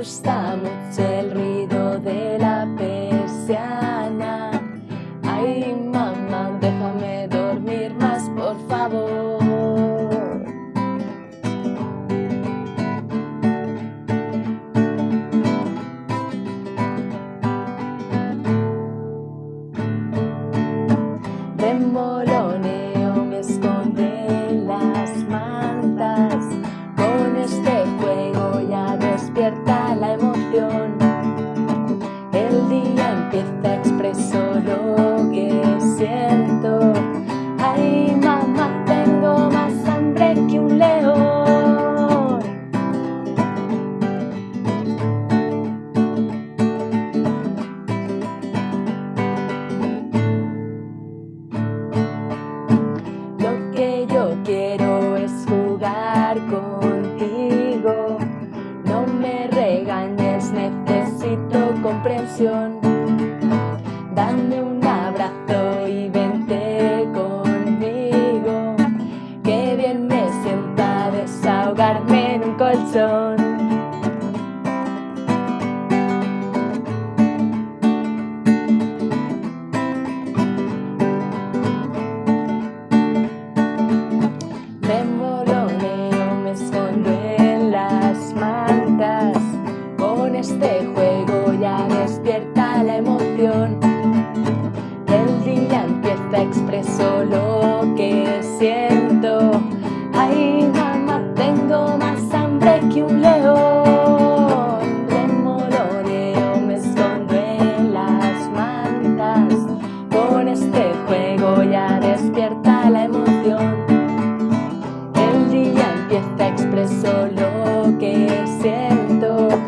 asusta mucho el ruido de la persiana. Ay, mamá, déjame dormir más, por favor. Comprensión. Dame un abrazo y vente conmigo. Qué bien me sienta desahogarme en un colchón. es solo que siento.